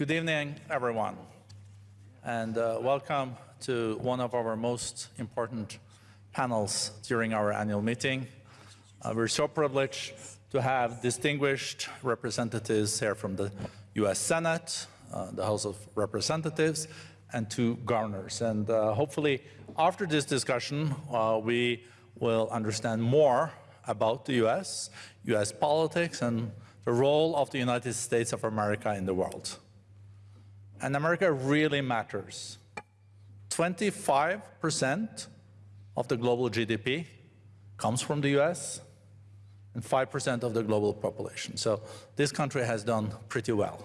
Good evening, everyone, and uh, welcome to one of our most important panels during our annual meeting. Uh, we're so privileged to have distinguished representatives here from the U.S. Senate, uh, the House of Representatives, and two governors. And uh, hopefully, after this discussion, uh, we will understand more about the U.S., U.S. politics, and the role of the United States of America in the world. And America really matters. 25% of the global GDP comes from the US and 5% of the global population. So this country has done pretty well.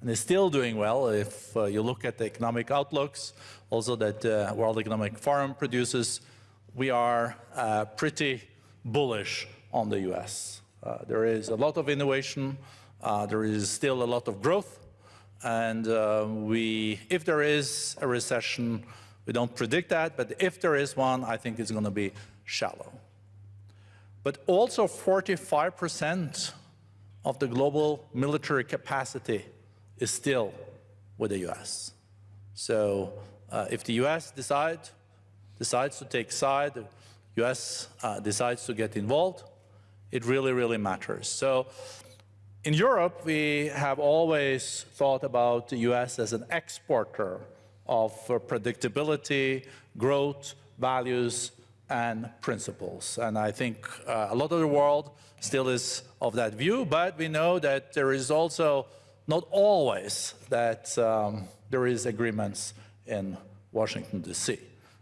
And is still doing well if uh, you look at the economic outlooks, also that uh, World Economic Forum produces, we are uh, pretty bullish on the US. Uh, there is a lot of innovation, uh, there is still a lot of growth, and uh, we, if there is a recession, we don't predict that, but if there is one, I think it's going to be shallow. But also 45% of the global military capacity is still with the US. So uh, if the US decide, decides to take side, the US uh, decides to get involved, it really, really matters. So in Europe, we have always thought about the US as an exporter of predictability, growth, values, and principles. And I think uh, a lot of the world still is of that view, but we know that there is also not always that um, there is agreements in Washington, D.C.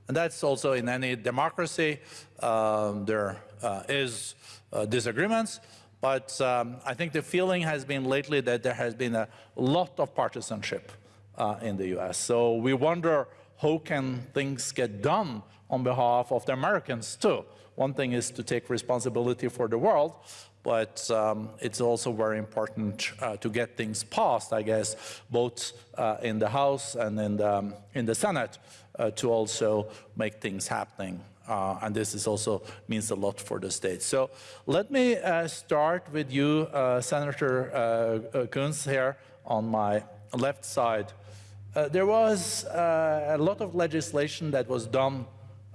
And that's also in any democracy. Um, there uh, is uh, disagreements, but um, I think the feeling has been lately that there has been a lot of partisanship uh, in the US. So we wonder how can things get done on behalf of the Americans too. One thing is to take responsibility for the world, but um, it's also very important uh, to get things passed, I guess, both uh, in the House and in the, um, in the Senate uh, to also make things happening. Uh, and this is also means a lot for the state. So let me uh, start with you, uh, Senator Coons, here on my left side. there was a lot of legislation that was done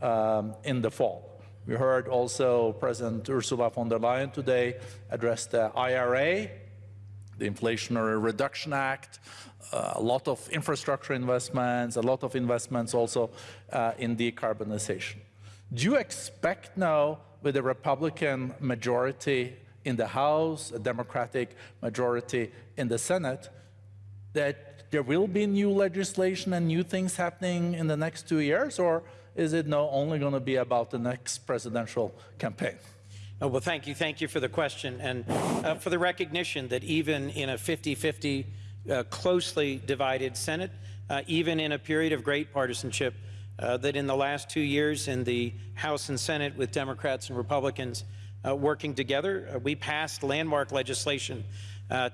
um, in the fall. We heard also President Ursula von der Leyen today address the IRA, the Inflation Reduction Act, uh, a lot of infrastructure investments, a lot of investments also uh, in decarbonization. Do you expect now, with a Republican majority in the House, a Democratic majority in the Senate, that there will be new legislation and new things happening in the next two years, or is it now only going to be about the next presidential campaign? Oh, well, thank you. Thank you for the question and uh, for the recognition that even in a 50-50 uh, closely divided Senate, uh, even in a period of great partisanship, uh, that in the last two years in the House and Senate with Democrats and Republicans uh, working together, uh, we passed landmark legislation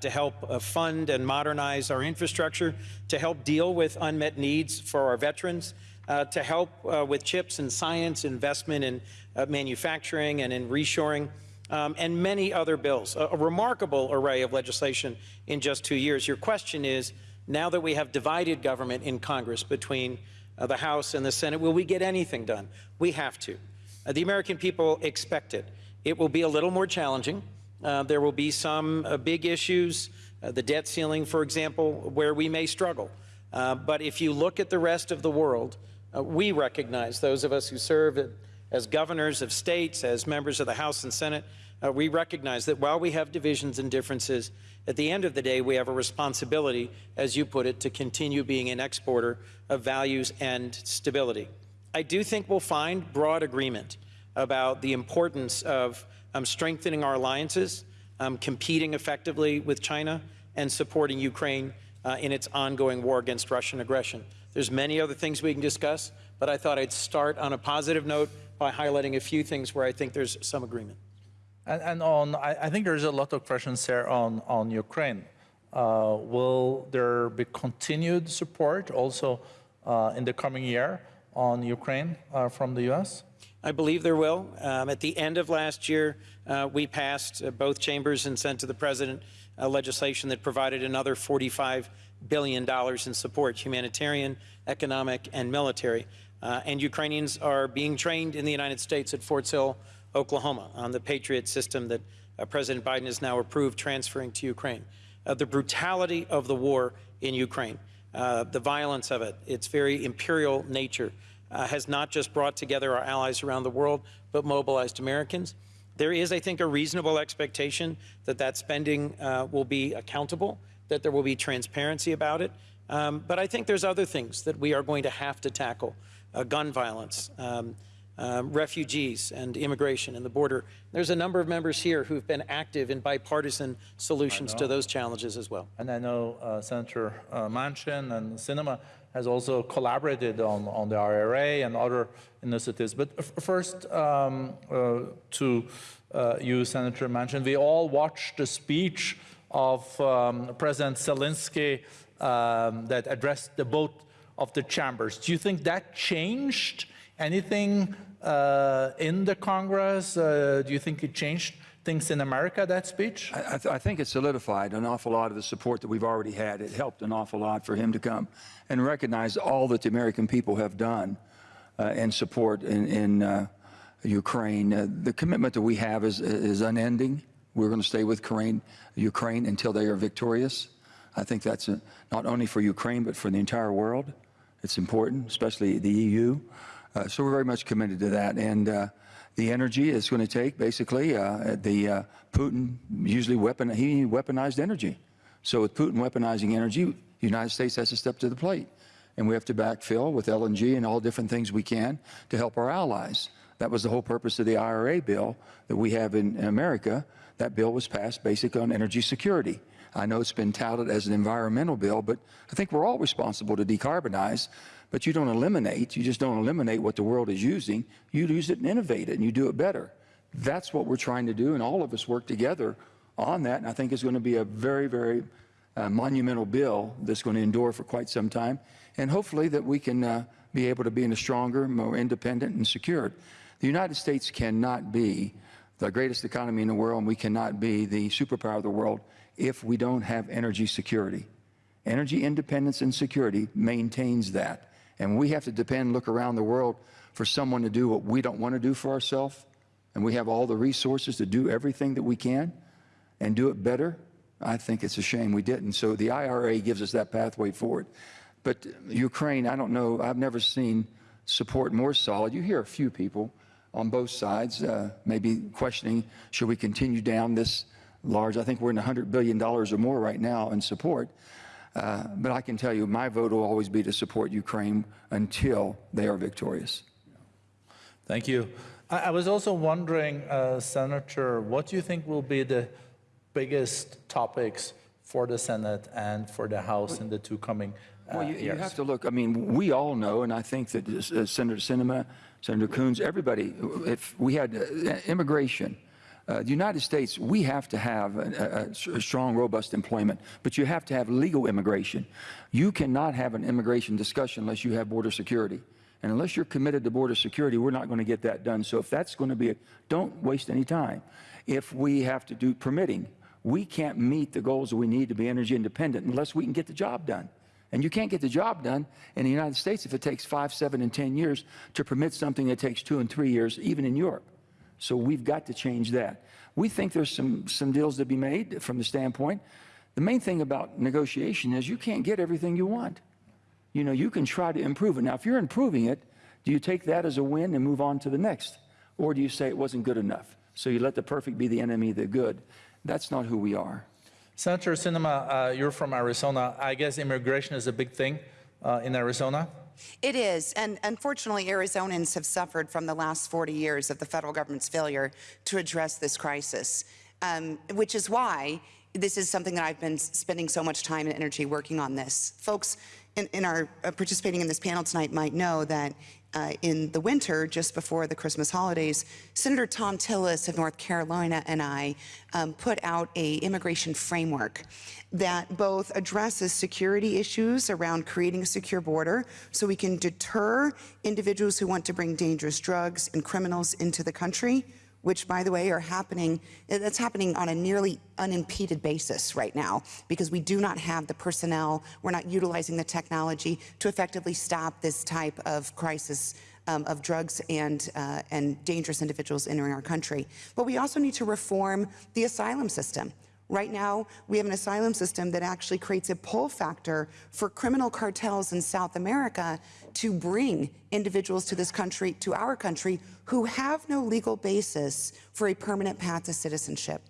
to help fund and modernize our infrastructure, to help deal with unmet needs for our veterans, uh, to help uh, with chips and science, investment in uh, manufacturing and in reshoring, um, and many other bills. A, a, remarkable array of legislation in just two years. Your question is, now that we have divided government in Congress between uh, the House and the Senate, will we get anything done? We have to. Uh, the American people expect it. It will be a little more challenging. Uh, there will be some big issues, the debt ceiling, for example, where we may struggle. but if you look at the rest of the world, uh, we recognize, those of us who serve as governors of states, as members of the House and Senate, uh, we recognize that while we have divisions and differences, at the end of the day, we have a responsibility, as you put it, to continue being an exporter of values and stability. I do think we'll find broad agreement about the importance of um, strengthening our alliances, um, competing effectively with China, and supporting Ukraine uh, in its ongoing war against Russian aggression. There's many other things we can discuss, but I thought I'd start on a positive note by highlighting a few things where I think there's some agreement. And, and on, I, I, think there's a lot of questions there on, on Ukraine. Uh, will there be continued support also uh, in the coming year on Ukraine uh, from the U.S.? I believe there will. Um, at the end of last year, uh, we passed uh, both chambers and sent to the president legislation that provided another $45 billion in support, humanitarian, economic, and military. Uh, and Ukrainians are being trained in the United States at Fort Sill, Oklahoma, on the Patriot system that uh, President Biden has now approved transferring to Ukraine. Uh, the brutality of the war in Ukraine, uh, the violence of it, its very imperial nature, uh, has not just brought together our allies around the world, but mobilized Americans. There is, I think, a reasonable expectation that that spending uh, will be accountable, that there will be transparency about it. Um, but I think there's other things that we are going to have to tackle, uh, gun violence, um, um, refugees and immigration and the border. There's a number of members here who've been active in bipartisan solutions to those challenges as well. And I know uh, Senator uh, Manchin and Sinema has also collaborated on, on the IRA and other initiatives. But f- first, um, uh, to uh, you, Senator Manchin, we all watched the speech of um, President Zelensky um, that addressed the both of the chambers. Do you think that changed anything uh, in the Congress? Uh, do you think it changed things in America, that speech? I, th I think it solidified an awful lot of the support that we've already had. It helped an awful lot for him to come and recognize all that the American people have done uh, and support in, in uh, Ukraine. Uh, the commitment that we have is, is unending. We're going to stay with Ukraine, Ukraine until they are victorious. I think that's a, not only for Ukraine, but for the entire world. It's important, especially the EU. Uh, so we're very much committed to that. And uh, the energy is going to take basically uh, the Putin usually weapon he weaponized energy. So with Putin weaponizing energy, the United States has to step to the plate, and we have to backfill with LNG and all different things we can to help our allies. That was the whole purpose of the IRA bill that we have in, in America. That bill was passed basically on energy security. I know it's been touted as an environmental bill, but I think we're all responsible to decarbonize. But you don't eliminate, you just don't eliminate what the world is using. You use it and innovate it, and you do it better. That's what we're trying to do, and all of us work together on that. And I think it's going to be a very, very uh, monumental bill that's going to endure for quite some time. And hopefully that we can uh, be able to be in a stronger, more independent and secured. The United States cannot be the greatest economy in the world, and we cannot be the superpower of the world if we don't have energy security. Energy independence and security maintains that. And we have to depend, look around the world for someone to do what we don't want to do for ourselves. And we have all the resources to do everything that we can and do it better. I think it's a shame we didn't. So the IRA gives us that pathway forward. But Ukraine, I don't know, I've never seen support more solid. You hear a few people on both sides uh, maybe questioning, should we continue down this large, I think we're in $100 billion or more right now in support. Uh, but I can tell you, my vote will always be to support Ukraine until they are victorious. Thank you. I, I was also wondering, uh, Senator, what do you think will be the biggest topics for the Senate and for the House in the two coming uh, Well, you, you have to look, I mean, we all know, and I think that uh, Senator Sinema, Senator Coons, everybody, if we had uh, immigration, uh, the United States, we have to have a, a, a strong, robust employment, but you have to have legal immigration. You cannot have an immigration discussion unless you have border security. And unless you're committed to border security, we're not going to get that done. So if that's going to be, a, don't waste any time. If we have to do permitting, we can't meet the goals that we need to be energy independent unless we can get the job done. And you can't get the job done in the United States if it takes five, seven, and 10 years to permit something that takes two and three years, even in Europe. So we've got to change that. We think there's some, some deals to be made from the standpoint. The main thing about negotiation is you can't get everything you want. You know, you can try to improve it. Now, if you're improving it, do you take that as a win and move on to the next? Or do you say it wasn't good enough? So you let the perfect be the enemy of the good. That's not who we are. Senator Sinema, uh, you're from Arizona. I guess immigration is a big thing uh, in Arizona. It is, and unfortunately, Arizonans have suffered from the last 40 years of the federal government's failure to address this crisis, um, which is why this is something that I've been spending so much time and energy working on this. Folks, in, in our uh, participating in this panel tonight might know that uh, in the winter, just before the Christmas holidays, Senator Thom Tillis of North Carolina and I um, put out a immigration framework that both addresses security issues around creating a secure border so we can deter individuals who want to bring dangerous drugs and criminals into the country which by the way are happening, that's happening on a nearly unimpeded basis right now because we do not have the personnel, we're not utilizing the technology to effectively stop this type of crisis um, of drugs and, uh, and dangerous individuals entering our country. But we also need to reform the asylum system. Right now, we have an asylum system that actually creates a pull factor for criminal cartels in South America to bring individuals to this country, to our country, who have no legal basis for a permanent path to citizenship.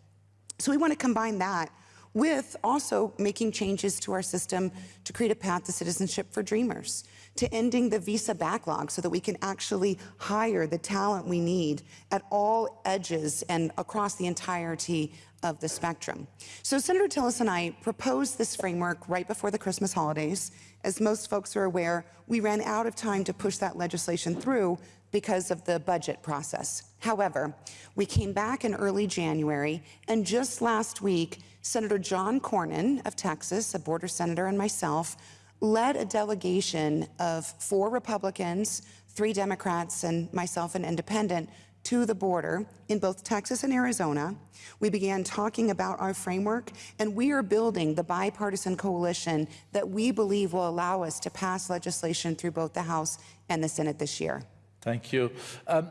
So we want to combine that with also making changes to our system to create a path to citizenship for dreamers, to ending the visa backlog so that we can actually hire the talent we need at all edges and across the entirety of the spectrum. So Senator Tillis and I proposed this framework right before the Christmas holidays. As most folks are aware, we ran out of time to push that legislation through because of the budget process. However, we came back in early January, and just last week, Senator John Cornyn of Texas, a border senator, and myself led a delegation of four Republicans, three Democrats, and myself, an independent, to the border in both Texas and Arizona. We began talking about our framework, and we are building the bipartisan coalition that we believe will allow us to pass legislation through both the House and the Senate this year. Thank you. Um,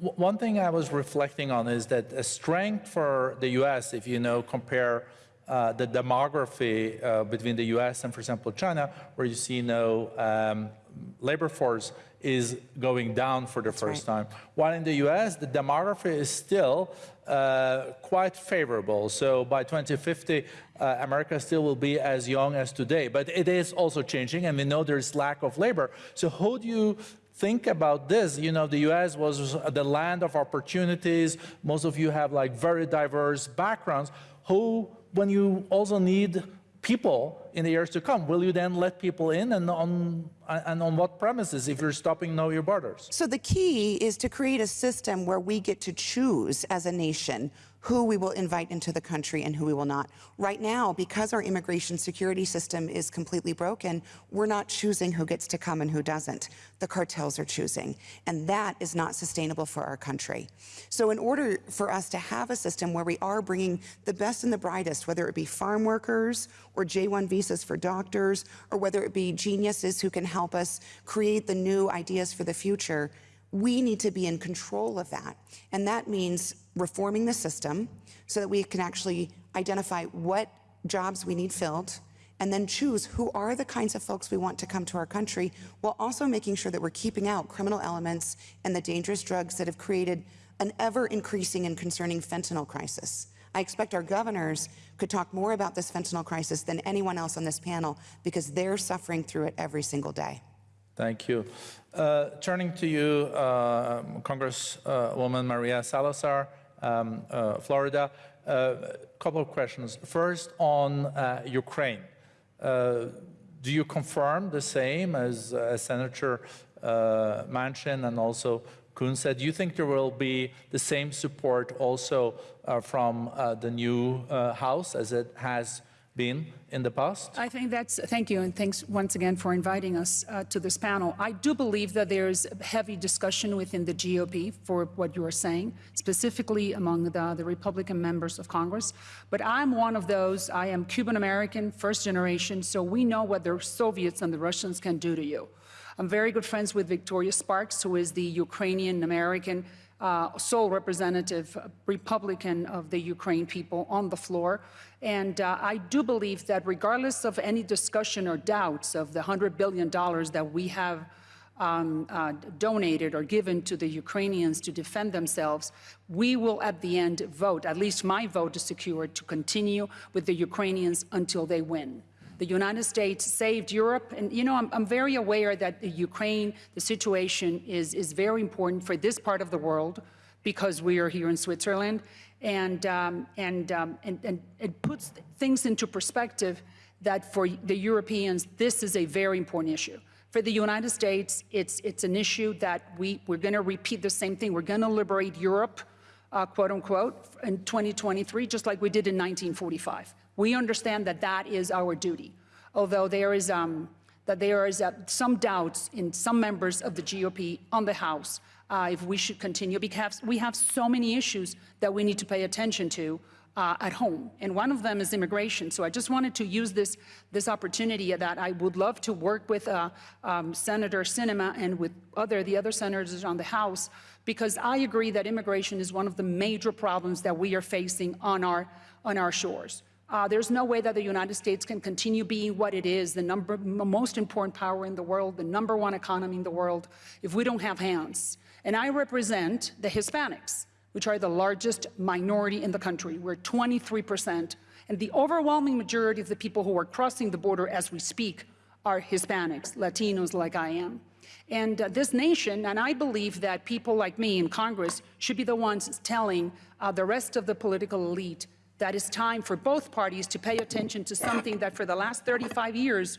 one thing I was reflecting on is that a strength for the U.S., if you know, compare uh, the demography uh, between the U.S. and, for example, China, where you see no um, labor force is going down for the That's first right. time. While in the US, the demography is still uh, quite favorable. So by 2050, uh, America still will be as young as today. But it is also changing, and we know there's lack of labor. So how do you think about this? You know, the US was the land of opportunities. Most of you have like very diverse backgrounds. Who, when you also need people in the years to come, will you then let people in and on, and on what premises if you're stopping know your borders? So the key is to create a system where we get to choose as a nation who we will invite into the country and who we will not. Right now, because our immigration security system is completely broken, we're not choosing who gets to come and who doesn't. The cartels are choosing. And that is not sustainable for our country. So in order for us to have a system where we are bringing the best and the brightest, whether it be farm workers or J-1 visas for doctors, or whether it be geniuses who can help us create the new ideas for the future, we need to be in control of that. And that means reforming the system so that we can actually identify what jobs we need filled and then choose who are the kinds of folks we want to come to our country while also making sure that we're keeping out criminal elements and the dangerous drugs that have created an ever increasing and concerning fentanyl crisis. I expect our governors could talk more about this fentanyl crisis than anyone else on this panel because they're suffering through it every single day. Thank you. Uh, turning to you, uh, Congresswoman Maria Salazar, um, uh, Florida, a uh, couple of questions. First, on uh, Ukraine. Uh, do you confirm the same as Senator Manchin and also Coons said? Do you think there will be the same support also from the new House as it has been in the past? I think that's, thank you, and thanks once again for inviting us uh, to this panel. I do believe that there's heavy discussion within the GOP for what you are saying, specifically among the, the Republican members of Congress. But I'm one of those, I am Cuban American, first generation, so we know what the Soviets and the Russians can do to you. I'm very good friends with Victoria Spartz, who is the Ukrainian American uh, sole representative uh, Republican of the Ukraine people on the floor. And uh, I do believe that regardless of any discussion or doubts of the $100 billion that we have um, uh, donated or given to the Ukrainians to defend themselves, we will at the end vote, at least my vote is secured, to continue with the Ukrainians until they win. The United States saved Europe. And, you know, I'm, I'm very aware that the Ukraine, the situation is, is very important for this part of the world because we are here in Switzerland. And, um, and, um, and, and it puts things into perspective that for the Europeans, this is a very important issue. For the United States, it's, it's an issue that we, we're going to repeat the same thing. We're going to liberate Europe, uh, quote unquote, in 2023, just like we did in 1945. We understand that that is our duty, although there is, um, that there is uh, some doubts in some members of the GOP on the House uh, if we should continue, because we have so many issues that we need to pay attention to uh, at home, and one of them is immigration. So I just wanted to use this, this opportunity that I would love to work with uh, um, Senator Sinema and with other, the other senators on the House, because I agree that immigration is one of the major problems that we are facing on our, on our shores. Uh, there's no way that the United States can continue being what it is, the number, most important power in the world, the number one economy in the world, if we don't have hands. And I represent the Hispanics which are the largest minority in the country. We're 23%, and the overwhelming majority of the people who are crossing the border as we speak are Hispanics, Latinos like I am. And uh, this nation, and I believe that people like me in Congress should be the ones telling uh, the rest of the political elite that it's time for both parties to pay attention to something that for the last 35 years,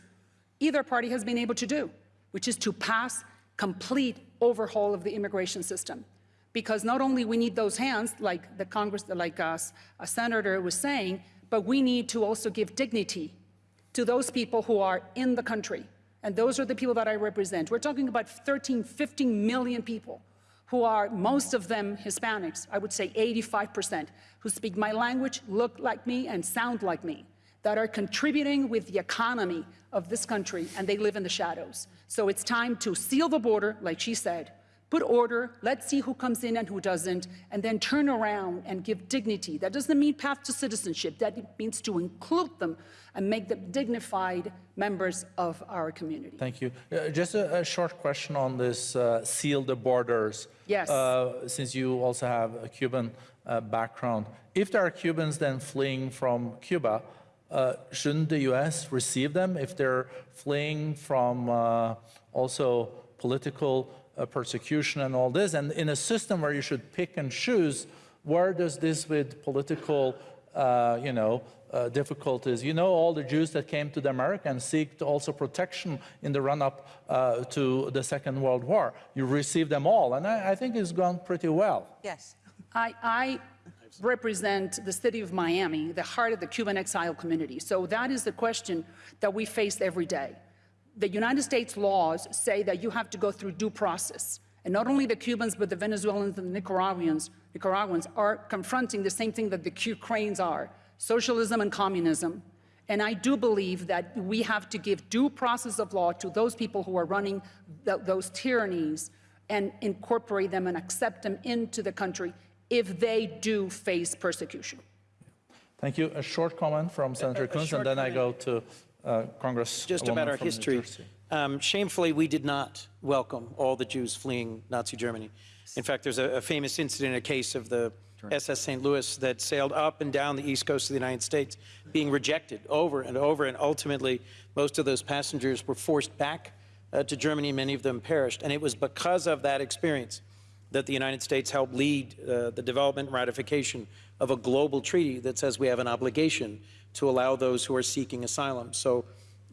either party has been able to do, which is to pass complete overhaul of the immigration system because not only we need those hands, like the Congress, like uh, us, a senator was saying, but we need to also give dignity to those people who are in the country. And those are the people that I represent. We're talking about 13, 15 million people who are, most of them Hispanics, I would say 85%, who speak my language, look like me, and sound like me, that are contributing with the economy of this country, and they live in the shadows. So it's time to seal the border, like she said, put order, let's see who comes in and who doesn't, and then turn around and give dignity. That doesn't mean path to citizenship. That means to include them and make them dignified members of our community. Thank you. Uh, just a, a, short question on this uh, seal the borders. Yes. Uh, since you also have a Cuban uh, background, if there are Cubans then fleeing from Cuba, uh, shouldn't the U.S. receive them if they're fleeing from uh, also political uh, persecution and all this. And in a system where you should pick and choose, where does this with political, uh, you know, uh, difficulties. You know all the Jews that came to the America and seeked also protection in the run-up uh, to the Second World War. You received them all, and I, I think it's gone pretty well. Yes. I, I, represent the city of Miami, the heart of the Cuban exile community. So that is the question that we face every day the United States laws say that you have to go through due process. And not only the Cubans, but the Venezuelans and the Nicaraguans, Nicaraguans are confronting the same thing that the Ukrainians are, socialism and communism. And I do believe that we have to give due process of law to those people who are running th those tyrannies and incorporate them and accept them into the country if they do face persecution. Thank you. A short comment from Senator Coons, and then comment. I go to uh, Congress. Just about our history. Um, shamefully, we did not welcome all the Jews fleeing Nazi Germany. In fact, there's a, a famous incident, a case of the SS St. Louis that sailed up and down the east coast of the United States, being rejected over and over, and ultimately, most of those passengers were forced back uh, to Germany. Many of them perished, and it was because of that experience that the United States helped lead uh, the development and ratification of a global treaty that says we have an obligation to allow those who are seeking asylum. So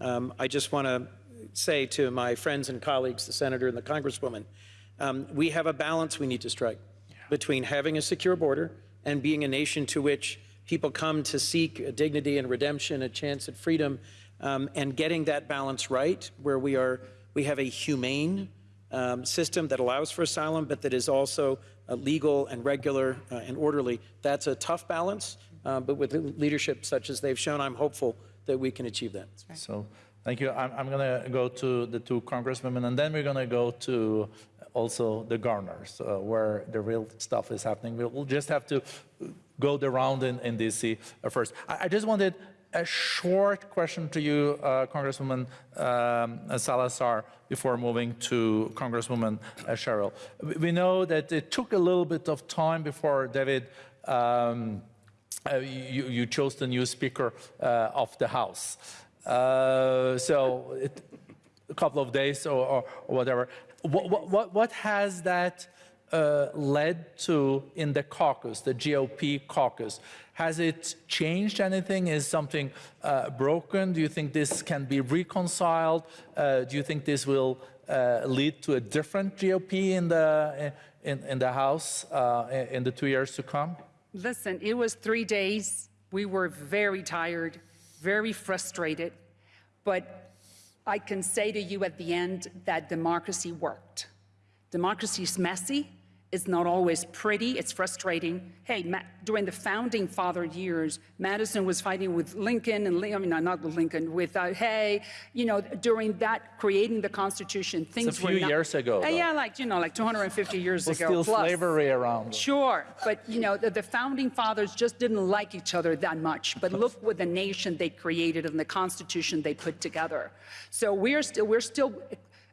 um, I just want to say to my friends and colleagues, the senator and the congresswoman, um, we have a balance we need to strike yeah. between having a secure border and being a nation to which people come to seek dignity and redemption, a chance at freedom, um, and getting that balance right, where we are, we have a humane um, system that allows for asylum, but that is also uh, legal and regular uh, and orderly. That's a tough balance, uh, but with leadership such as they've shown, I'm hopeful that we can achieve that. Right. So thank you. I'm, I'm going to go to the two congresswomen, and then we're going to go to also the governors, uh, where the real stuff is happening. We'll just have to go the round in, in D.C. first. I, I, just wanted a short question to you, uh, Congresswoman um, Salazar, before moving to Congresswoman uh, Sherrill. We know that it took a little bit of time before David um, uh, you, you, chose the new Speaker uh, of the House. Uh, so it, a couple of days or, or, or whatever. What, what, what, has that uh, led to in the caucus, the GOP caucus? Has it changed anything? Is something uh, broken? Do you think this can be reconciled? Uh, do you think this will uh, lead to a different GOP in the in, in the House uh, in the two years to come? Listen, it was three days. We were very tired, very frustrated, but I can say to you at the end that democracy worked. Democracy is messy. It's not always pretty. It's frustrating. Hey, Ma during the founding father years, Madison was fighting with Lincoln and I mean, not with Lincoln, with uh, Hay. You know, during that creating the Constitution, things few were not, years ago, Uh, yeah, like you know, like 250 years Was ago. still plus. slavery around? Sure, but you know, the, the founding fathers just didn't like each other that much. But look what the nation they created and the Constitution they put together. So we're still we're still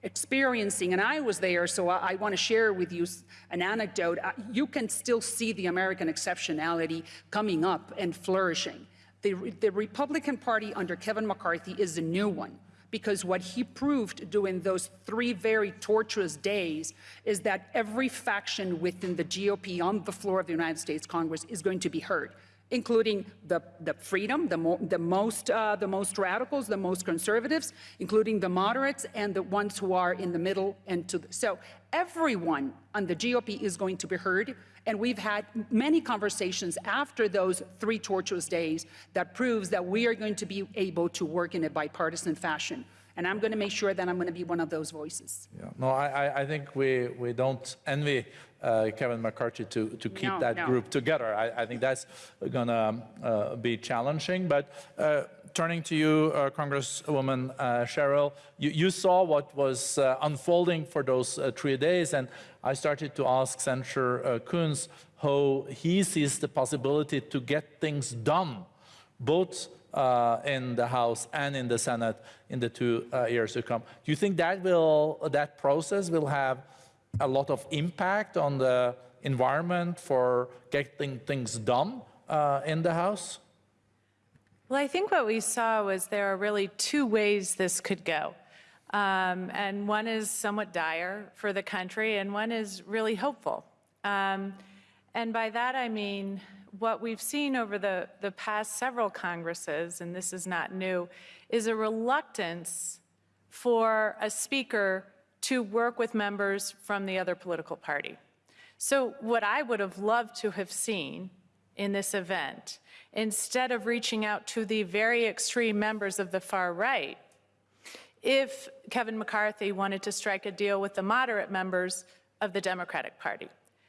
experiencing, and I was there, so I, I want to share with you an anecdote. You can still see the American exceptionality coming up and flourishing. The, the Republican Party under Kevin McCarthy is a new one because what he proved during those three very torturous days is that every faction within the GOP on the floor of the United States Congress is going to be heard, including the, the freedom, the, mo- the, most, uh, the most radicals, the most conservatives, including the moderates and the ones who are in the middle and to the, so everyone on the GOP is going to be heard. And we've had many conversations after those three tortuous days that proves that we are going to be able to work in a bipartisan fashion. And I'm going to make sure that I'm going to be one of those voices. Yeah. No, I, I- think we, we don't envy uh, Kevin McCarthy to, to keep No, that no. group together. I, I think that's going to uh, be challenging. But uh, turning to you, uh, Congresswoman uh, Sherrill, you, you saw what was uh, unfolding for those uh, three days, and I started to ask Senator uh, Coons how he sees the possibility to get things done both uh, in the House and in the Senate in the two uh, years to come. Do you think that will that process will have a lot of impact on the environment for getting things done uh, in the House? Well, I think what we saw was there are really two ways this could go. Um, and one is somewhat dire for the country, and one is really hopeful. Um, and by that I mean what we've seen over the, the past several Congresses, and this is not new, is a reluctance for a speaker to work with members from the other political party. So, what I would have loved to have seen in this event, instead of reaching out to the very extreme members of the far right, if Kevin McCarthy wanted to strike a deal with the moderate members of the Democratic Party.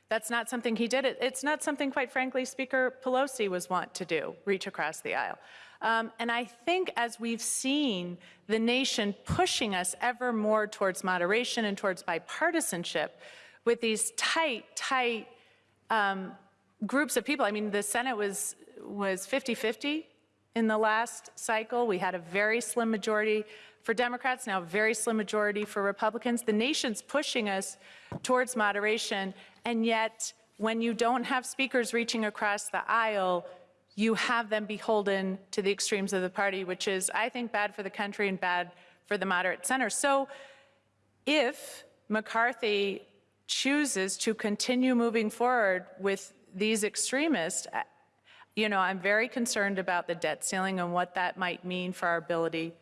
That's not something he did. It's not something, quite frankly, Speaker Pelosi was wont to do, reach across the aisle. Um, and I think as we've seen the nation pushing us ever more towards moderation and towards bipartisanship with these tight, tight um, groups of people. I mean, the Senate was was 50-50 in the last cycle. We had a very slim majority for Democrats, now a very slim majority for Republicans. The nation's pushing us towards moderation, and yet when you don't have speakers reaching across the aisle, you have them beholden to the extremes of the party, which is, I think, bad for the country and bad for the moderate center. So if McCarthy chooses to continue moving forward with these extremists, you know, I'm very concerned about the debt ceiling and what that might mean for our ability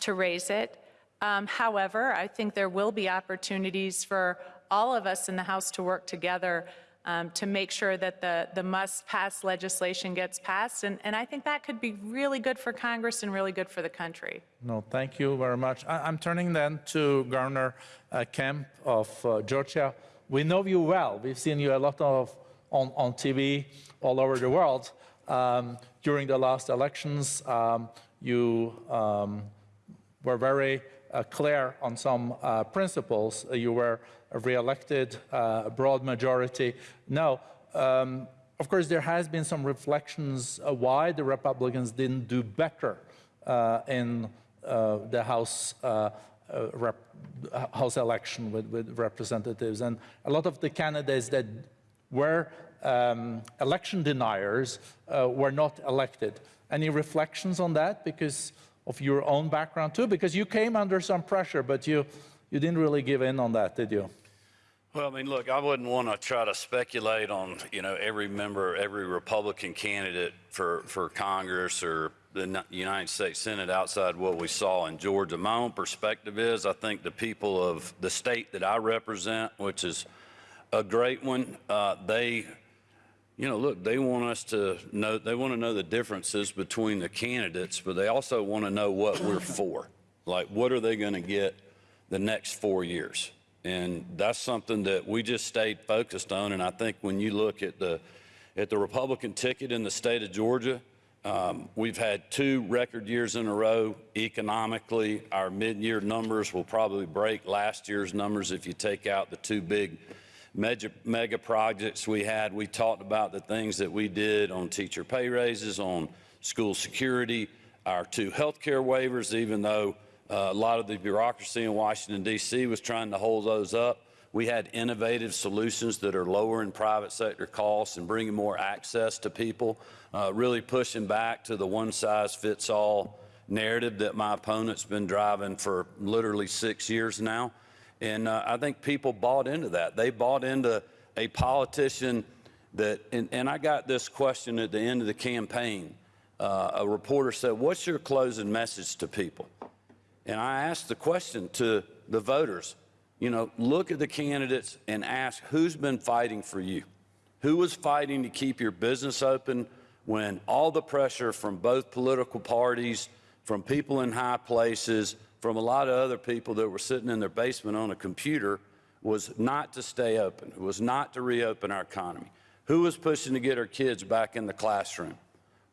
to raise it. Um, however, I think there will be opportunities for all of us in the House to work together um, to make sure that the, the must-pass legislation gets passed. And, and I think that could be really good for Congress and really good for the country. No, thank you very much. I, I'm turning then to Governor uh, Kemp of uh, Georgia. We know you well. We've seen you a lot of on, on TV all over the world. Um, during the last elections, um, you um, were very uh, clear on some uh, principles. You were re-elected, uh, a broad majority. Now, um, of course, there has been some reflections why the Republicans didn't do better uh, in uh, the House uh, rep, House election with, with representatives, and a lot of the candidates that were um, election deniers uh, were not elected. Any reflections on that because of your own background too? Because you came under some pressure, but you, you didn't really give in on that, did you? Well, I mean, look, I wouldn't want to try to speculate on, you know, every member, every Republican candidate for, for Congress or the United States Senate outside what we saw in Georgia. My own perspective is I think the people of the state that I represent, which is a great one, uh, they, you know, look, they want us to know, they want to know the differences between the candidates, but they also want to know what we're for. Like, what are they going to get the next four years? And that's something that we just stayed focused on. And I think when you look at the, at the Republican ticket in the state of Georgia, um, we've had two record years in a row economically. Our mid-year numbers will probably break last year's numbers if you take out the two big mega, mega projects we had. We talked about the things that we did on teacher pay raises, on school security, our two health care waivers, even though uh, a lot of the bureaucracy in Washington, D.C. was trying to hold those up. We had innovative solutions that are lowering private sector costs and bringing more access to people, uh, really pushing back to the one size fits all narrative that my opponent's been driving for literally six years now. And uh, I think people bought into that. They bought into a politician that, and, and I got this question at the end of the campaign. Uh, a reporter said, What's your closing message to people? And I asked the question to the voters, you know, look at the candidates and ask who's been fighting for you? Who was fighting to keep your business open when all the pressure from both political parties, from people in high places, from a lot of other people that were sitting in their basement on a computer was not to stay open, was not to reopen our economy? Who was pushing to get our kids back in the classroom?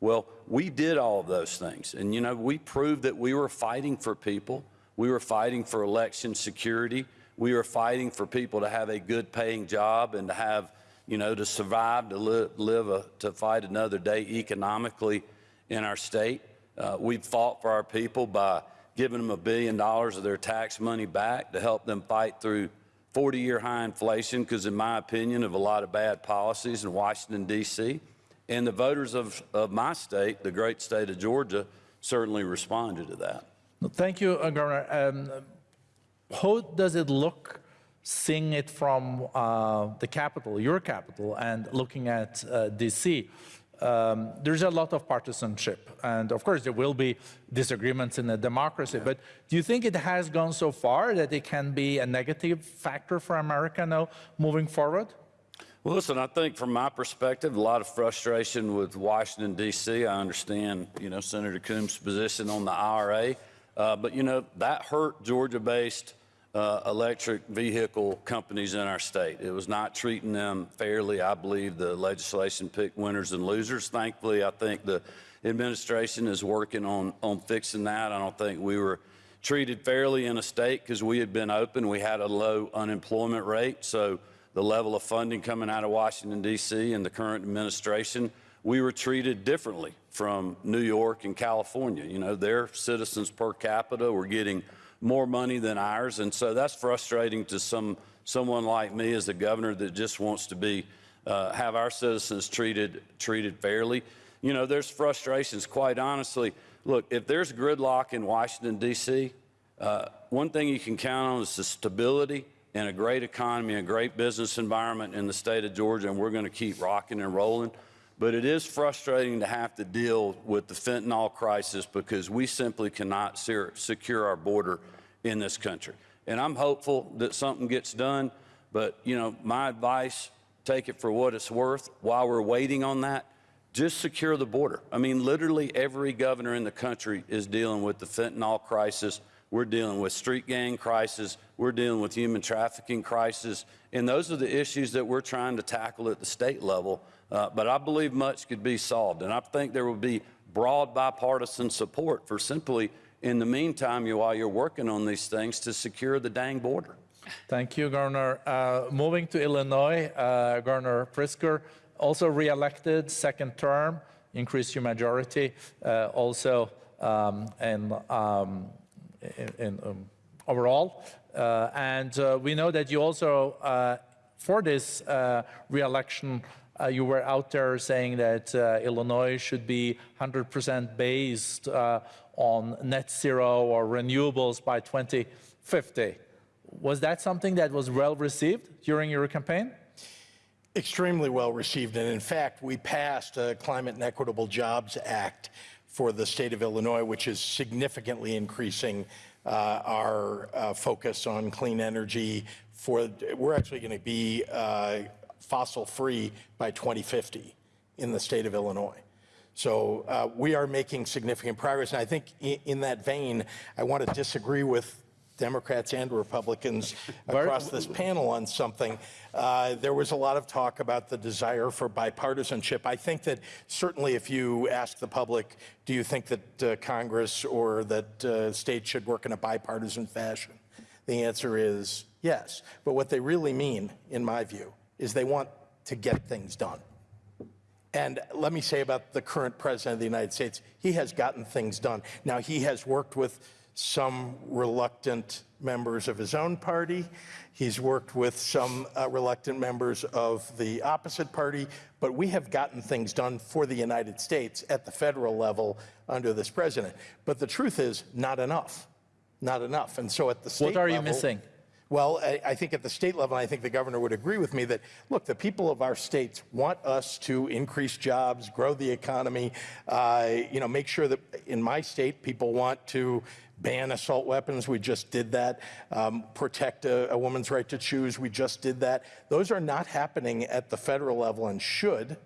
Well, we did all of those things. And, you know, we proved that we were fighting for people. We were fighting for election security. We were fighting for people to have a good paying job and to have, you know, to survive, to li- live, a, to fight another day economically in our state. Uh, we fought for our people by giving them a billion dollars of their tax money back to help them fight through 40 year high inflation, because, in my opinion, of a lot of bad policies in Washington, D.C. And the voters of, of my state, the great state of Georgia, certainly responded to that. Thank you, Governor. Um, how does it look seeing it from uh, the capital, your capital, and looking at uh, DC? Um, there's a lot of partisanship, and of course there will be disagreements in a democracy, but do you think it has gone so far that it can be a negative factor for America now moving forward? Well, listen, I think from my perspective, a lot of frustration with Washington, D.C. I understand, you know, Senator Coons' position on the IRA, uh, but, you know, that hurt Georgia based uh, electric vehicle companies in our state. It was not treating them fairly. I believe the legislation picked winners and losers. Thankfully, I think the administration is working on, on fixing that. I don't think we were treated fairly in a state because we had been open. We had a low unemployment rate. So, the level of funding coming out of Washington, D.C., and the current administration, we were treated differently from New York and California. You know, their citizens per capita were getting more money than ours, and so that's frustrating to some someone like me as the governor that just wants to be uh, have our citizens treated treated fairly. You know, there's frustrations. Quite honestly, look, if there's gridlock in Washington D.C., uh, one thing you can count on is the stability and a great economy, a great business environment in the state of Georgia, and we're going to keep rocking and rolling. But it is frustrating to have to deal with the fentanyl crisis because we simply cannot secure our border in this country. And I'm hopeful that something gets done, but you know, my advice, take it for what it's worth. While we're waiting on that, just secure the border. I mean, literally every governor in the country is dealing with the fentanyl crisis we're dealing with street gang crisis. We're dealing with human trafficking crisis. And those are the issues that we're trying to tackle at the state level. Uh, but I believe much could be solved. And I think there will be broad bipartisan support for simply, in the meantime, you, while you're working on these things, to secure the dang border. Thank you, Governor. Uh, moving to Illinois, uh, Governor Pritzker, also reelected, second term, increased your majority, uh, also, um, and um, in, um, overall. Uh, and uh, we know that you also, uh, for this re-election, you were out there saying that Illinois should be 100% based on net zero or renewables by 2050. Was that something that was well received during your campaign? extremely well received. And in fact, we passed a Climate and Equitable Jobs Act for the state of Illinois, which is significantly increasing uh, our uh, focus on clean energy. For we're actually going to be uh, fossil free by 2050 in the state of Illinois. So uh, we are making significant progress. And I think in, in that vein, I want to disagree with Democrats and Republicans across this panel on something. Uh, there was a lot of talk about the desire for bipartisanship. I think that certainly if you ask the public, do you think that uh, Congress or that uh, states should work in a bipartisan fashion? The answer is yes. But what they really mean, in my view, is they want to get things done. And let me say about the current president of the United States, he has gotten things done. Now, he has worked with some reluctant members of his own party. He's worked with some uh, reluctant members of the opposite party, but we have gotten things done for the United States at the federal level under this president. But the truth is, not enough. Not enough. And so at the state level. What are you level- missing? well, I, I think at the state level, I think the governor would agree with me that, look, the people of our states want us to increase jobs, grow the economy, uh, you know, make sure that in my state, people want to ban assault weapons. We just did that. Um, protect a, a woman's right to choose. We just did that. Those are not happening at the federal level and should.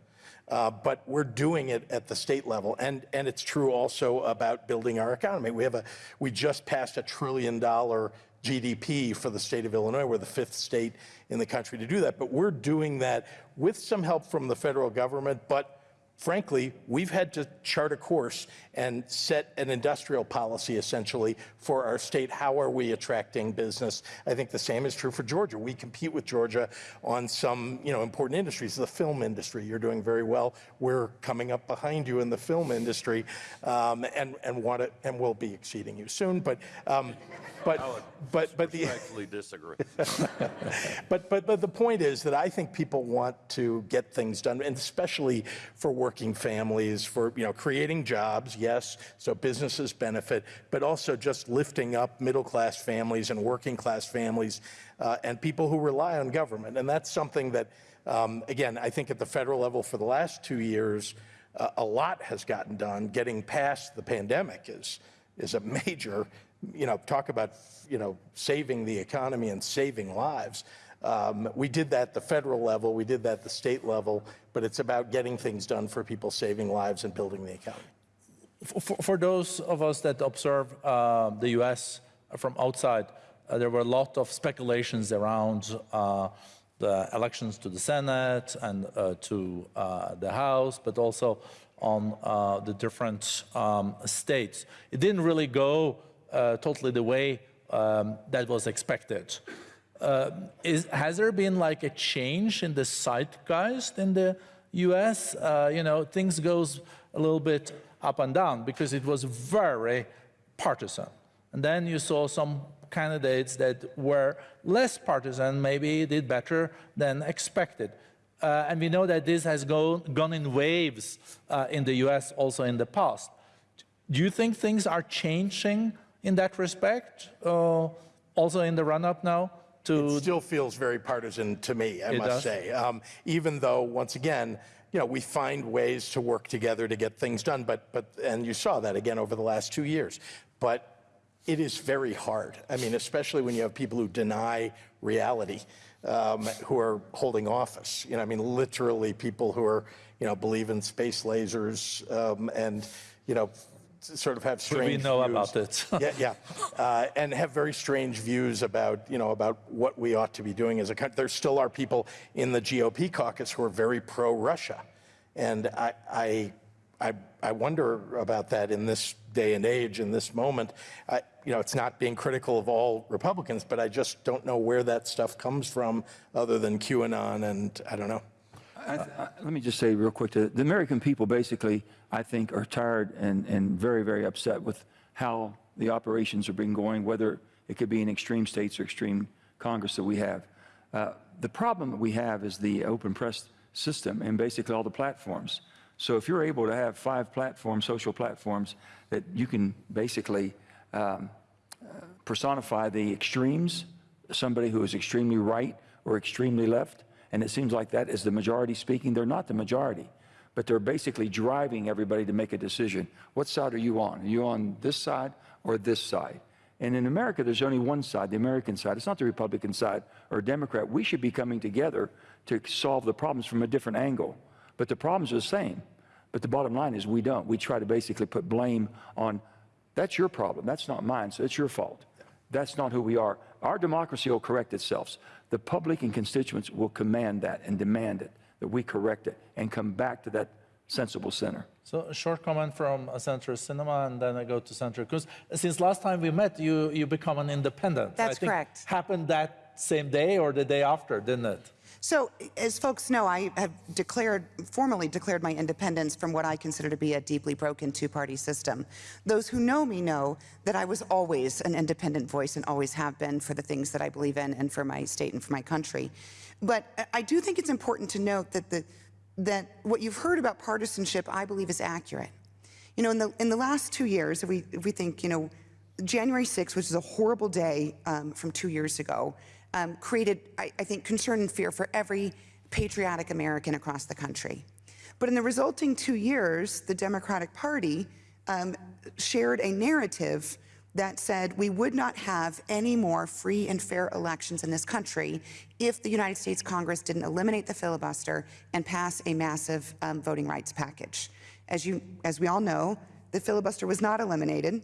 Uh, but we're doing it at the state level, and and it's true also about building our economy. We have a we just passed a trillion dollar GDP for the state of Illinois. We're the fifth state in the country to do that, but we're doing that with some help from the federal government, but frankly, we've had to chart a course and set an industrial policy essentially for our state. How are we attracting business? I think the same is true for Georgia. We compete with Georgia on some, you know, important industries. The film industry, you're doing very well. We're coming up behind you in the film industry, um, and and want to, and we'll be exceeding you soon. But um, but but but the disagree. but, but, but the point is that I think people want to get things done, and especially for working families, for you know creating jobs, yes, so businesses benefit, but also just lifting up middle-class families and working-class families, uh, and people who rely on government, and that's something that, um, again, I think at the federal level for the last two years, uh, a lot has gotten done. Getting past the pandemic is is a major, you know, talk about, you know, saving the economy and saving lives. Um, we did that at the federal level, we did that at the state level, but it's about getting things done for people, saving lives and building the economy. For, for those of us that observe uh, the U.S. from outside, uh, there were a lot of speculations around uh, the elections to the Senate and uh, to uh, the House, but also on uh, the different um, states. It didn't really go uh, totally the way um, that was expected. Uh, is, has there been like a change in the zeitgeist in the U.S.? Uh, you know, things goes a little bit up and down because it was very partisan. And then you saw some candidates that were less partisan, maybe did better than expected. Uh, and we know that this has go, gone in waves uh, in the US also in the past. Do you think things are changing in that respect, uh, also in the run-up now to It still feels very partisan to me, I must does? say. Um, even though, once again, you know, we find ways to work together to get things done. But, but, and you saw that again over the last two years. But it is very hard. I mean, especially when you have people who deny reality, um, who are holding office. You know, I mean, literally people who are, you know, believe in space lasers um, and, you know, sort of have strange we know views. about it. yeah, yeah, uh, and have very strange views about you know about what we ought to be doing as a country. There still are people in the GOP caucus who are very pro-Russia, and I, I, I, I wonder about that in this day and age, in this moment. I, you know, it's not being critical of all Republicans, but I just don't know where that stuff comes from, other than QAnon, and I don't know. I, I, let me just say real quick, the, the American people basically, I think, are tired and, and very, very upset with how the operations are being going, whether it could be in extreme states or extreme Congress that we have. Uh, the problem that we have is the open press system and basically all the platforms. So if you're able to have five platforms, social platforms, that you can basically um, personify the extremes somebody who is extremely right or extremely left, and it seems like that is the majority speaking. They're not the majority, but they're basically driving everybody to make a decision. What side are you on? Are you on this side or this side? And in America, there's only one side, the American side. It's not the Republican side or Democrat. We should be coming together to solve the problems from a different angle. But the problems are the same. But the bottom line is we don't. We try to basically put blame on, that's your problem, that's not mine, so it's your fault. That's not who we are. Our democracy will correct itself. The public and constituents will command that and demand it, that we correct it and come back to that sensible center. So a short comment from uh, Senator Sinema, and then I go to Senator Cruz. Since last time we met, you you become an independent. That's I think correct. Happened that same day or the day after, didn't it? So, as folks know, I have declared, formally declared my independence from what I consider to be a deeply broken two-party system. Those who know me know that I was always an independent voice and always have been for the things that I believe in and for my state and for my country. But I do think it's important to note that the that what you've heard about partisanship, I believe, is accurate. You know, in the in the last two years, if we if we think, you know, January 6th, which is a horrible day um, from two years ago, um, created, I, I think, concern and fear for every patriotic American across the country. But in the resulting two years, the Democratic Party um, shared a narrative that said we would not have any more free and fair elections in this country if the United States Congress didn't eliminate the filibuster and pass a massive um, voting rights package. As, you, as we all know, the filibuster was not eliminated.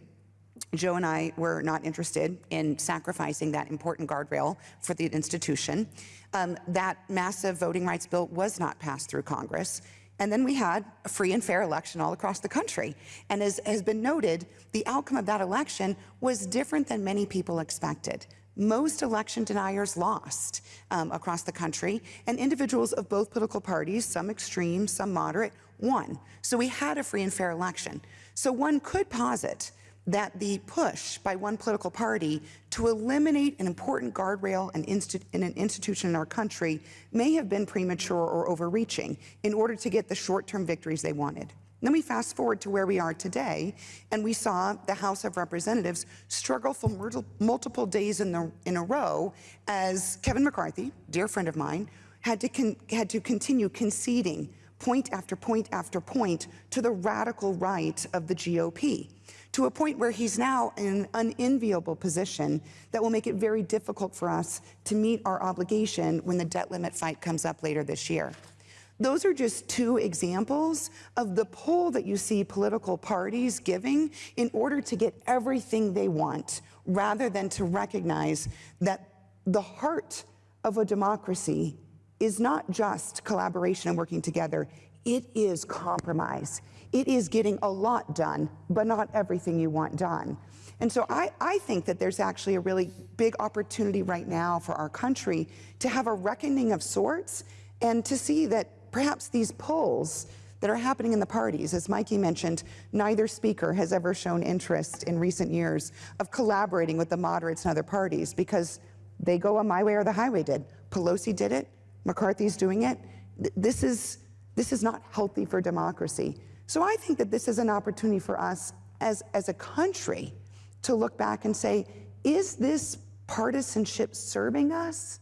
Joe and I were not interested in sacrificing that important guardrail for the institution. Um, that massive voting rights bill was not passed through Congress. And then we had a free and fair election all across the country. And as has been noted, the outcome of that election was different than many people expected. Most election deniers lost um, across the country, and individuals of both political parties, some extreme, some moderate, won. So we had a free and fair election. So one could posit that the push by one political party to eliminate an important guardrail in an institution in our country may have been premature or overreaching in order to get the short-term victories they wanted. Then we fast forward to where we are today, and we saw the House of Representatives struggle for multiple days in, the, in a row as Kevin McCarthy, dear friend of mine, had to, had to continue conceding point after point after point to the radical right of the GOP to a point where he's now in an unenviable position that will make it very difficult for us to meet our obligation when the debt limit fight comes up later this year. Those are just two examples of the pull that you see political parties giving in order to get everything they want, rather than to recognize that the heart of a democracy is not just collaboration and working together, it is compromise. It is getting a lot done, but not everything you want done. And so I, I think that there's actually a really big opportunity right now for our country to have a reckoning of sorts and to see that perhaps these polls that are happening in the parties, as Mikie mentioned, neither speaker has ever shown interest in recent years of collaborating with the moderates and other parties because they go on my way or the highway did. Pelosi did it, McCarthy's doing it. This is, this is not healthy for democracy. So I think that this is an opportunity for us as, as a country to look back and say, is this partisanship serving us?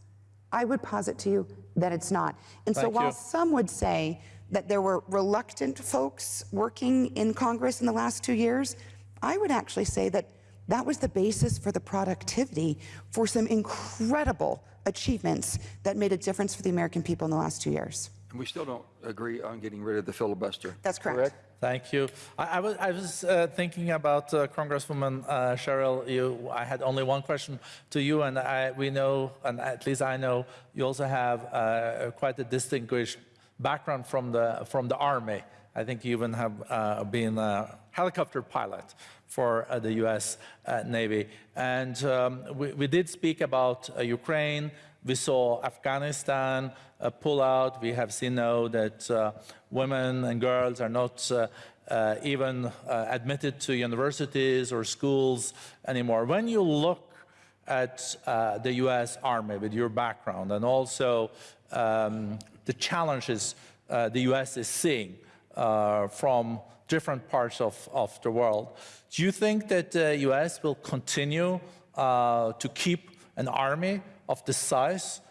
I would posit to you that it's not. And so while you. some would say that there were reluctant folks working in Congress in the last two years, I would actually say that that was the basis for the productivity for some incredible achievements that made a difference for the American people in the last two years. And we still don't agree on getting rid of the filibuster. That's correct. Thank you. I, I was, I was uh, thinking about uh, Congresswoman uh, Sherrill. You, I had only one question to you, and I, we know, and at least I know, you also have uh, quite a distinguished background from the from the Army. I think you even have uh, been a helicopter pilot for uh, the U.S. Navy. And um, we, we, did speak about Ukraine. We saw Afghanistan uh, pull out. We have seen now that uh, women and girls are not uh, uh even uh, admitted to universities or schools anymore. When you look at uh, the U.S. Army with your background and also um, the challenges the U.S. is seeing from different parts of, of, the world, do you think that the U.S. will continue to keep an army of the size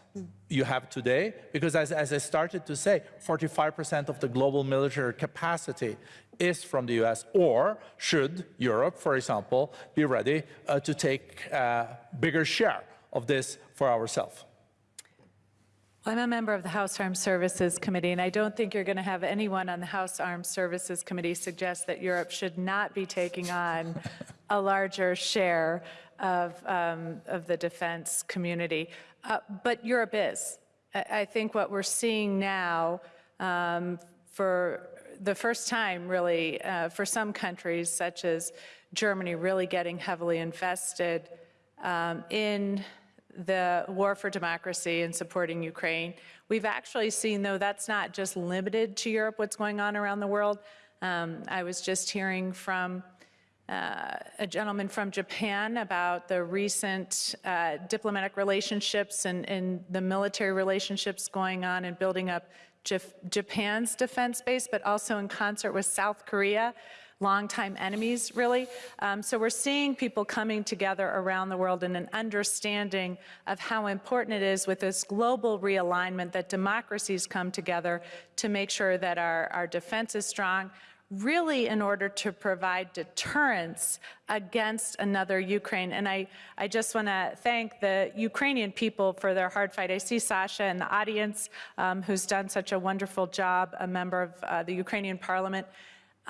you have today, because as, as I started to say, 45% of the global military capacity is from the US, or should Europe, for example, be ready uh, to take a bigger share of this for ourselves? I'm a member of the House Armed Services Committee, and I don't think you're going to have anyone on the House Armed Services Committee suggest that Europe should not be taking on a larger share of, um, of the defense community. Uh, but Europe is. I, I think what we're seeing now um, for the first time, really, uh, for some countries, such as Germany, really getting heavily invested um, in the war for democracy and supporting Ukraine. We've actually seen, though, that's not just limited to Europe, what's going on around the world. Um, I was just hearing from uh, a gentleman from Japan about the recent uh, diplomatic relationships and, and, the military relationships going on and building up Jaf Japan's defense base, but also in concert with South Korea longtime enemies, really. Um, so we're seeing people coming together around the world in an understanding of how important it is with this global realignment that democracies come together to make sure that our, our defense is strong, really in order to provide deterrence against another Ukraine. And I, I just want to thank the Ukrainian people for their hard fight. I see Sasha in the audience, um, who's done such a wonderful job, a member of uh, the Ukrainian parliament.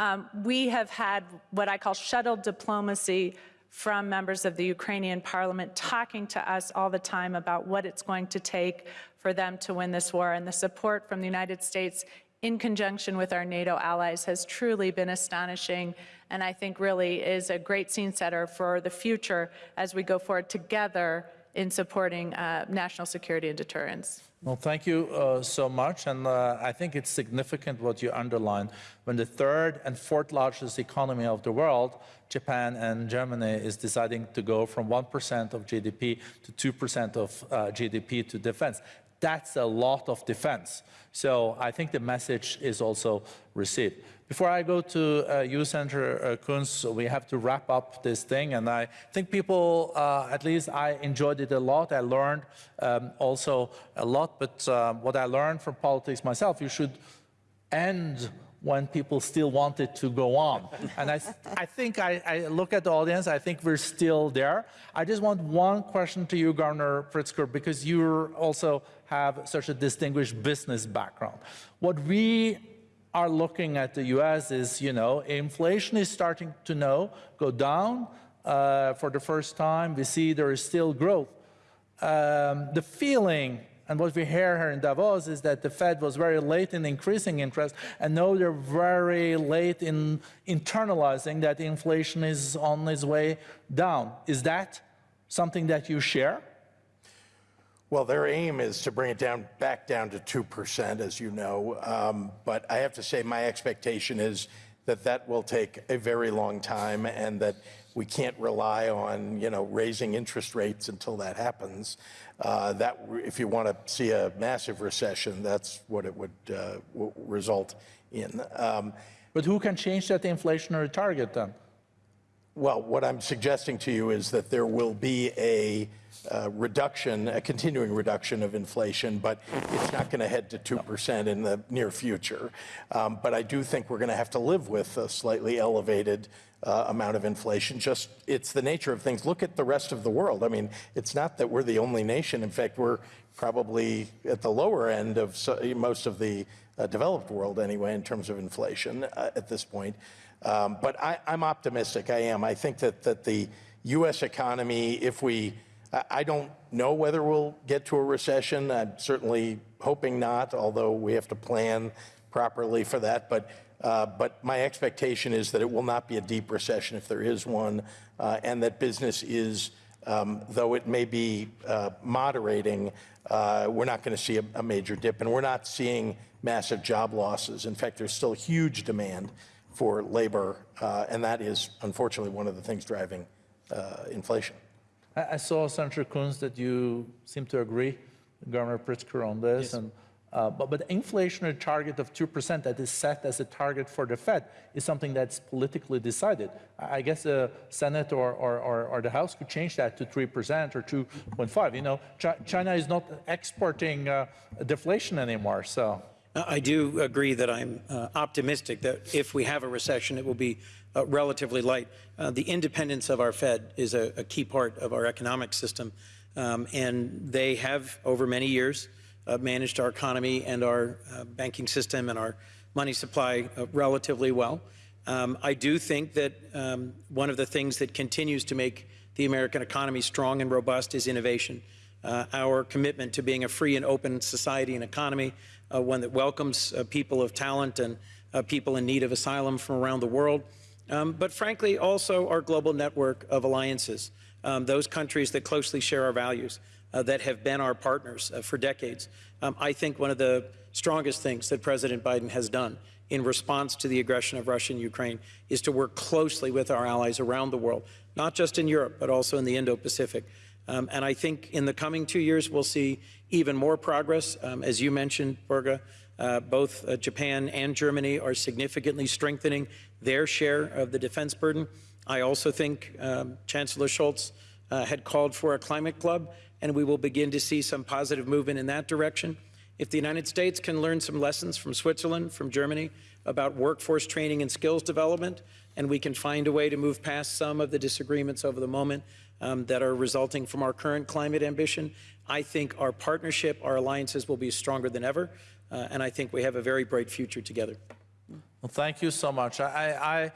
Um, we have had what I call shuttle diplomacy from members of the Ukrainian parliament talking to us all the time about what it's going to take for them to win this war. And the support from the United States in conjunction with our NATO allies has truly been astonishing and I think really is a great scene setter for the future as we go forward together in supporting uh, national security and deterrence. Well, thank you uh, so much. And uh, I think it's significant what you underlined. When the third and fourth largest economy of the world, Japan and Germany, is deciding to go from 1% of GDP to 2% of uh, GDP to defense. That's a lot of defense. So I think the message is also received. Before I go to uh, you, Senator uh, Coons, we have to wrap up this thing. And I think people, uh, at least I enjoyed it a lot. I learned um, also a lot. But um, what I learned from politics myself, you should end when people still want it to go on. and I, I think I, I, look at the audience, I think we're still there. I just want one question to you, Governor Pritzker, because you also have such a distinguished business background. What we are looking at the US is, you know, inflation is starting to know, go down uh, for the first time. We see there is still growth. Um, the feeling and what we hear here in Davos is that the Fed was very late in increasing interest, and now they're very late in internalizing that inflation is on its way down. Is that something that you share? Well, their aim is to bring it down back down to 2%, as you know. Um, but I have to say, my expectation is that that will take a very long time and that we can't rely on, you know, raising interest rates until that happens. Uh, that, if you want to see a massive recession, that's what it would uh, result in. Um, but who can change that inflationary target then? Well, what I'm suggesting to you is that there will be a uh, reduction, a continuing reduction of inflation, but it's not going to head to 2% in the near future. Um, but I do think we're going to have to live with a slightly elevated uh, amount of inflation. Just it's the nature of things. Look at the rest of the world. I mean, it's not that we're the only nation. In fact, we're probably at the lower end of so, most of the uh, developed world anyway in terms of inflation uh, at this point. Um, but I, I'm optimistic. I am. I think that that the U.S. economy, if we I don't know whether we'll get to a recession. I'm certainly hoping not, although we have to plan properly for that. But, uh, but my expectation is that it will not be a deep recession if there is one, uh, and that business is, um, though it may be uh, moderating, uh, we're not going to see a, a, major dip, and we're not seeing massive job losses. In fact, there's still huge demand for labor, uh, and that is unfortunately one of the things driving uh, inflation. I, saw, Senator Coons, that you seem to agree, Governor Pritzker, on this. Yes. And Uh, but, but the inflationary target of 2% that is set as a target for the Fed is something that's politically decided. I I guess the Senate or, or, or, or the House could change that to 3% or 2.5. You know, Chi- China is not exporting uh, deflation anymore, so. I do agree that I'm uh, optimistic that if we have a recession, it will be uh, relatively light. Uh, the independence of our Fed is a, a key part of our economic system, um, and they have, over many years, uh, managed our economy and our uh, banking system and our money supply uh, relatively well. Um, I do think that um, one of the things that continues to make the American economy strong and robust is innovation. Uh, our commitment to being a free and open society and economy, one that welcomes people of talent and people in need of asylum from around the world, um, but frankly, also our global network of alliances, um, those countries that closely share our values, uh, that have been our partners uh, for decades. Um, I think one of the strongest things that President Biden has done in response to the aggression of Russia and Ukraine is to work closely with our allies around the world, not just in Europe, but also in the Indo-Pacific. Um, and I think in the coming two years, we'll see even more progress. Um, as you mentioned, Børge, uh, both uh, Japan and Germany are significantly strengthening their share of the defense burden. I also think um, Chancellor Scholz uh, had called for a climate club, and we will begin to see some positive movement in that direction. If the United States can learn some lessons from Switzerland, from Germany, about workforce training and skills development, and we can find a way to move past some of the disagreements over the moment um, that are resulting from our current climate ambition, I think our partnership, our alliances will be stronger than ever, uh, and I think we have a very bright future together. Well, thank you so much. I,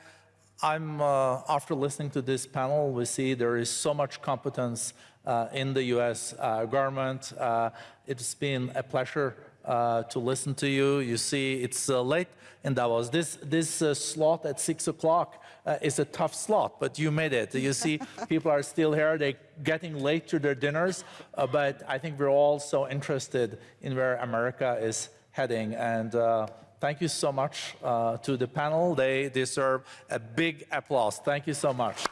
I, I'm uh, after listening to this panel, we see there is so much competence uh, in the U.S. Uh, government. Uh, it's been a pleasure uh, to listen to you. You see, it's uh, late in Davos. This this slot at six o'clock is a tough slot, but you made it. You see, people are still here. They're getting late to their dinners, but I think we're all so interested in where America is heading and. Thank you so much uh, to the panel. They deserve a big applause. Thank you so much.